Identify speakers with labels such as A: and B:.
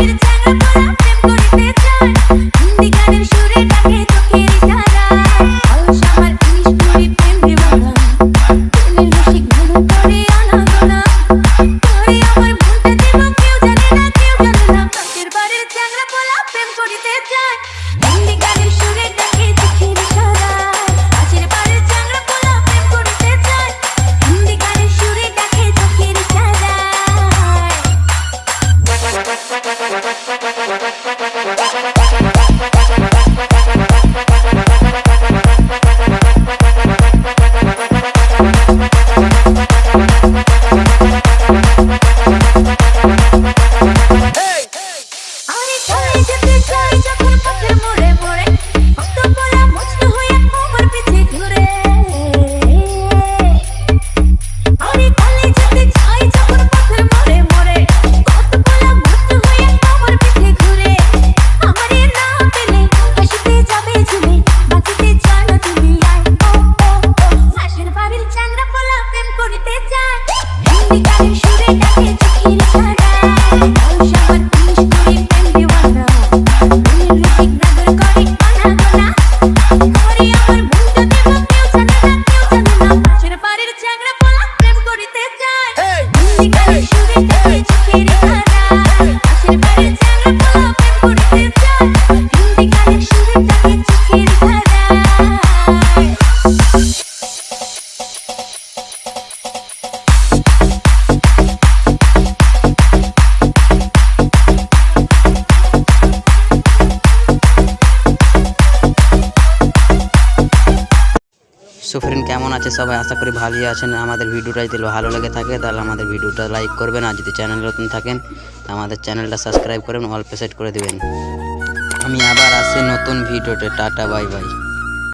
A: I'm gonna pull up and put it in the jar. Then we got him shooting.
B: سوفرین کمن آج سب آسا کرڈیوٹ لگے تھی تھی ہمارے بھوٹا لائک کرو چینل نتین تو ہم چینل سبسکرائب کرڈ کر دیں ہمیں آپ آسے نتن ویڈیو ٹاٹا بائی بائی